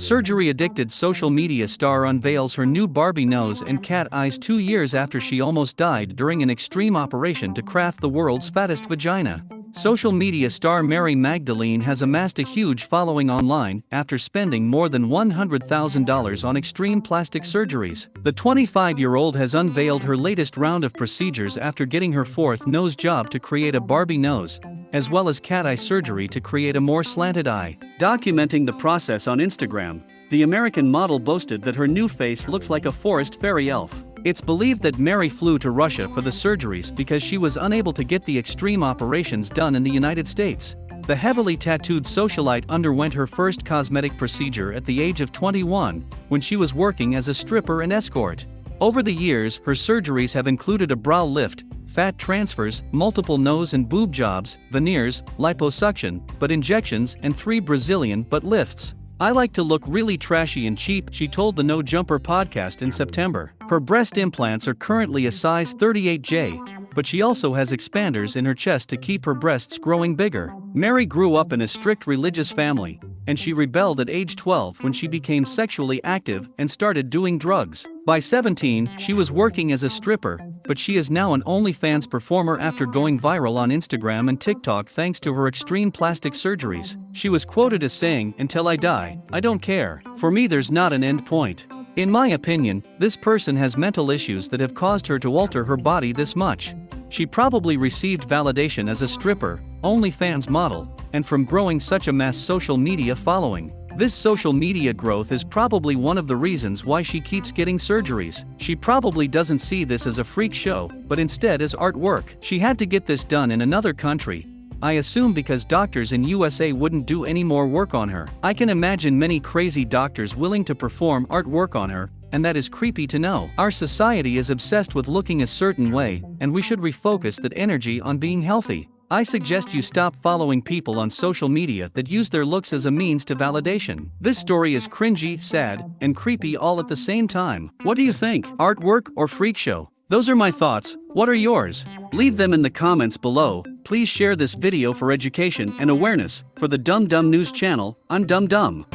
Surgery-addicted social media star unveils her new Barbie nose and cat eyes two years after she almost died during an extreme operation to craft the world's fattest vagina. Social media star Mary Magdalene has amassed a huge following online after spending more than $100,000 on extreme plastic surgeries. The 25-year-old has unveiled her latest round of procedures after getting her fourth nose job to create a Barbie nose, as well as cat eye surgery to create a more slanted eye. Documenting the process on Instagram, the American model boasted that her new face looks like a forest fairy elf. It's believed that Mary flew to Russia for the surgeries because she was unable to get the extreme operations done in the United States. The heavily tattooed socialite underwent her first cosmetic procedure at the age of 21, when she was working as a stripper and escort. Over the years, her surgeries have included a brow lift, fat transfers, multiple nose and boob jobs, veneers, liposuction, butt injections, and three Brazilian butt lifts. I like to look really trashy and cheap, she told the No Jumper podcast in September. Her breast implants are currently a size 38J, but she also has expanders in her chest to keep her breasts growing bigger. Mary grew up in a strict religious family, and she rebelled at age 12 when she became sexually active and started doing drugs. By 17, she was working as a stripper, but she is now an OnlyFans performer after going viral on Instagram and TikTok thanks to her extreme plastic surgeries. She was quoted as saying, Until I die, I don't care. For me, there's not an end point. In my opinion, this person has mental issues that have caused her to alter her body this much. She probably received validation as a stripper, OnlyFans model, and from growing such a mass social media following. This social media growth is probably one of the reasons why she keeps getting surgeries. She probably doesn't see this as a freak show, but instead as artwork. She had to get this done in another country, I assume because doctors in USA wouldn't do any more work on her. I can imagine many crazy doctors willing to perform artwork on her, and that is creepy to know. Our society is obsessed with looking a certain way, and we should refocus that energy on being healthy. I suggest you stop following people on social media that use their looks as a means to validation. This story is cringy, sad, and creepy all at the same time. What do you think? Artwork or freak show? Those are my thoughts, what are yours? Leave them in the comments below, please share this video for education and awareness, for the Dumb Dumb News channel, I'm Dumb Dumb.